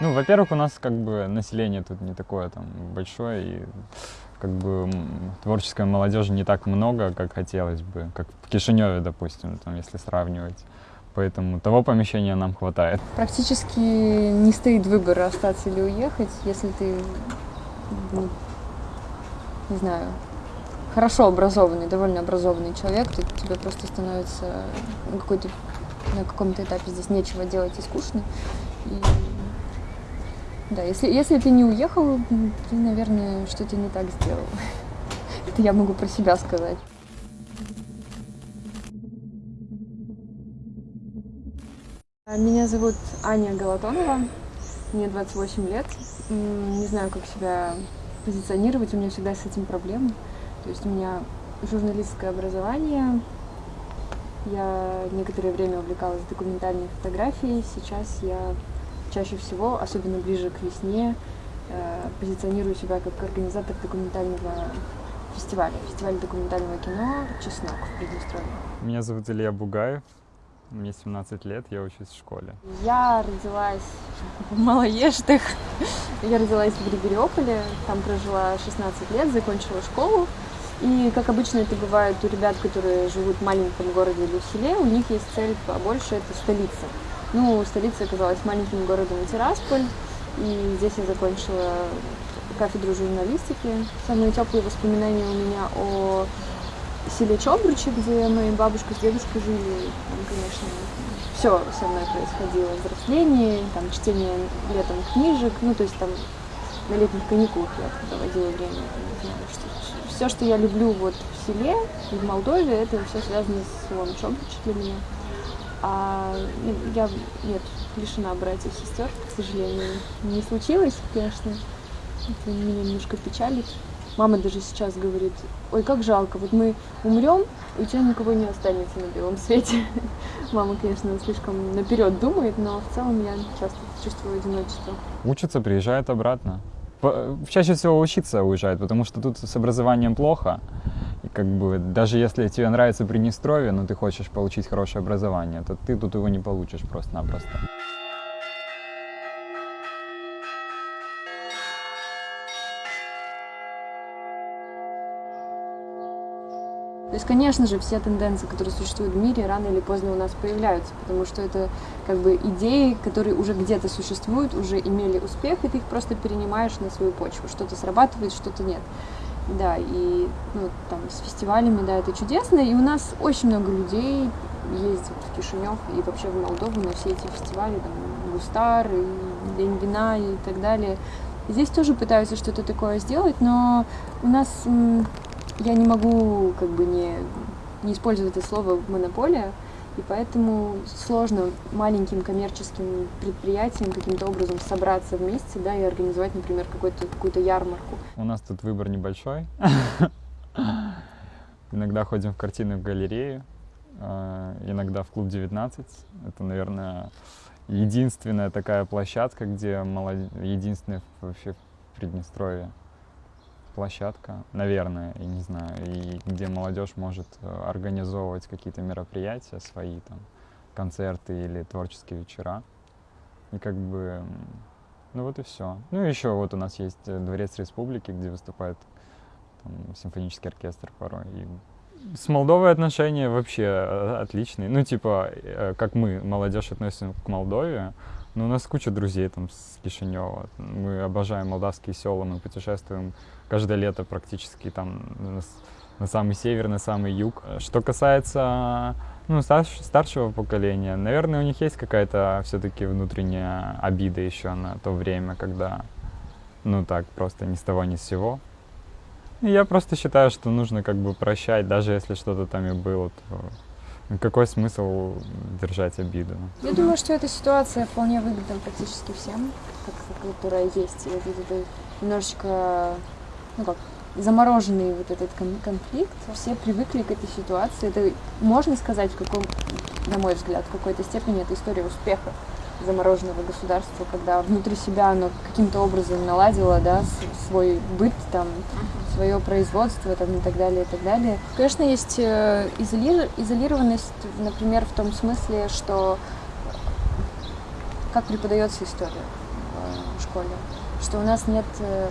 Ну, во-первых, у нас как бы население тут не такое там большое, и как бы творческой молодежи не так много, как хотелось бы, как в Кишиневе, допустим, там, если сравнивать. Поэтому того помещения нам хватает. Практически не стоит выбора остаться или уехать, если ты, ну, не знаю, хорошо образованный, довольно образованный человек, то тебе просто становится на какой-то на каком-то этапе здесь нечего делать и скучно. И, да, если, если ты не уехал, ты, наверное, что-то не так сделал. Это я могу про себя сказать. А, Меня зовут Аня Галатонова, мне 28 лет. Не знаю, как себя позиционировать, у меня всегда с этим проблемы. То есть у меня журналистское образование, я некоторое время увлекалась документальной фотографией, сейчас я чаще всего, особенно ближе к весне, э, позиционирую себя как организатор документального фестиваля, фестиваля документального кино «Чеснок» в Приднестровье. Меня зовут Илья Бугаев, мне 17 лет, я учусь в школе. Я родилась в Малоештах. Я родилась в Григориополе, там прожила 16 лет, закончила школу. И, как обычно это бывает у ребят, которые живут в маленьком городе или в селе, у них есть цель побольше, это столица. Ну, столица оказалась маленьким городом Тирасполь, и здесь я закончила кафедру журналистики. Самые теплые воспоминания у меня о селе Чобручи, где моя бабушка с дедушкой жили. Там, конечно, все со мной происходило. Взросление, там, чтение летом книжек, ну, то есть там на летних каникулах я проводила время, все, что я люблю вот в селе в Молдове, это все связано с селом Чобручи для меня. А ну, я, нет, лишена братьев и сестер, к сожалению. Не случилось, конечно. Это меня немножко печалит. Мама даже сейчас говорит, ой, как жалко, вот мы умрем, и у тебя никого не останется на белом свете. Мама, конечно, слишком наперед думает, но в целом я часто чувствую одиночество. Учатся, приезжают обратно. Чаще всего учиться уезжают, потому что тут с образованием плохо. Как бы даже если тебе нравится Приднестровье, но ты хочешь получить хорошее образование, то ты тут его не получишь просто-напросто. То есть, конечно же, все тенденции, которые существуют в мире, рано или поздно у нас появляются, потому что это как бы идеи, которые уже где-то существуют, уже имели успех, и ты их просто перенимаешь на свою почву. Что-то срабатывает, что-то нет. Да, и ну, там с фестивалями, да, это чудесно, и у нас очень много людей ездит в Кишинев и вообще в Молдову на все эти фестивали, там, Густар, и День вина и так далее. Здесь тоже пытаются что-то такое сделать, но у нас я не могу как бы не, не использовать это слово монополия, и поэтому сложно маленьким коммерческим предприятиям каким-то образом собраться вместе, да, и организовать, например, какую-то ярмарку. У нас тут выбор небольшой. Иногда ходим в картинную галерею, э, иногда в клуб 19. Это, наверное, единственная такая площадка, где молод- единственная вообще в Приднестровье площадка, наверное, я не знаю, и где молодежь может э, организовывать какие-то мероприятия свои, там, концерты или творческие вечера. И как бы, ну вот и все. Ну и еще вот у нас есть э, Дворец Республики, где выступает там, симфонический оркестр порой. И с Молдовой отношения вообще э, отличные. Ну, типа, как мы, молодежь, относимся к Молдове, но у нас куча друзей там с Кишинева. Мы обожаем молдавские села, мы путешествуем каждое лето практически там на, самый север, на самый юг. Что касается ну, старш- старшего поколения, наверное, у них есть какая-то все-таки внутренняя обида еще на то время, когда, ну так, просто ни с того ни с сего. И я просто считаю, что нужно как бы прощать, даже если что-то там и было, то ну, какой смысл держать обиду? Я думаю, что эта ситуация вполне выгодна практически всем, которая есть. И вот это немножечко, ну как, замороженный вот этот кон- конфликт. Все привыкли к этой ситуации. Это, можно сказать, в каком, на мой взгляд, в какой-то степени это история успеха замороженного государства, когда внутри себя оно каким-то образом наладило, да, свой быт, там, свое производство, там, и так далее, и так далее. Конечно, есть э, изоли- изолированность, например, в том смысле, что как преподается история. в школе, что у нас нет, э,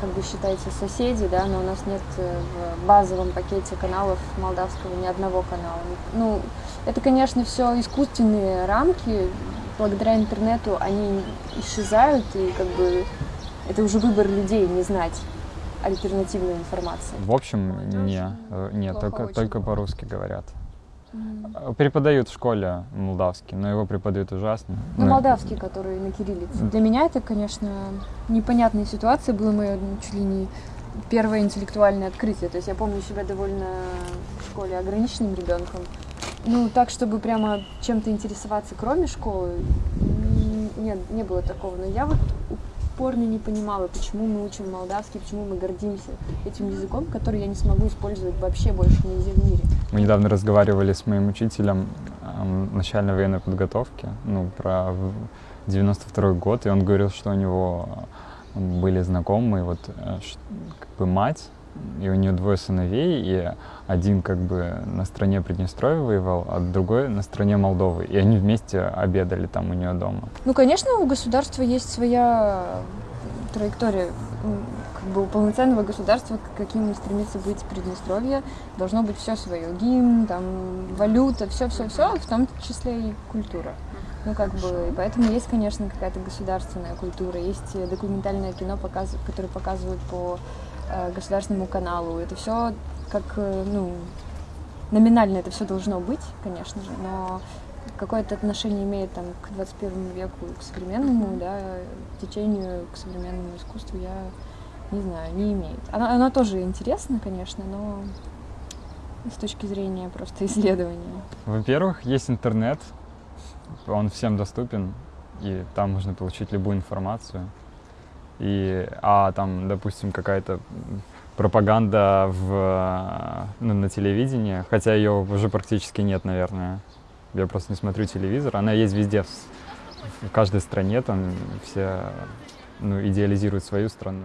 как бы считается, соседей, да, но у нас нет э, в базовом пакете каналов молдавского ни одного канала. Ну, это, конечно, все искусственные рамки, благодаря интернету они исчезают, и как бы это уже выбор людей не знать альтернативную информацию. В общем, не, э, нет, только, только по-русски говорят. Mm. Преподают в школе молдавский, но его преподают ужасно. Ну, но... молдавский, который на кириллице. Для меня это, конечно, непонятная ситуация. Было мое чуть ли не первое интеллектуальное открытие. То есть я помню себя довольно в школе ограниченным ребенком. Ну, так, чтобы прямо чем-то интересоваться, кроме школы, нет, не было такого. Но я вот упорно не понимала, почему мы учим молдавский, почему мы гордимся этим языком, который я не смогу использовать вообще больше нигде в мире. Мы недавно разговаривали с моим учителем э, начальной военной подготовки, ну, про 92 год, и он говорил, что у него были знакомые, вот, э, как бы мать и у нее двое сыновей, и один как бы на стороне Приднестровья воевал, а другой на стороне Молдовы. И они вместе обедали там у нее дома. Ну, конечно, у государства есть своя траектория. Как бы у полноценного государства, каким стремится быть Приднестровье, должно быть все свое. Гимн, там, валюта, все-все-все, в том числе и культура. Ну, как бы, и поэтому есть, конечно, какая-то государственная культура, есть документальное кино, показ... которое показывают по государственному каналу. Это все как, э, ну, номинально это все должно быть, конечно же, но какое-то отношение имеет там к 21 веку, к современному, да, течению, к современному искусству, я не знаю, не имеет. Оно, оно тоже интересно, конечно, но с точки зрения просто исследования. Во-первых, есть интернет, он всем доступен, и там можно получить любую информацию и, а там, допустим, какая-то пропаганда в, ну, на телевидении, хотя ее уже практически нет, наверное. Я просто не смотрю телевизор. Она есть везде, в, в каждой стране, там все ну, идеализируют свою страну.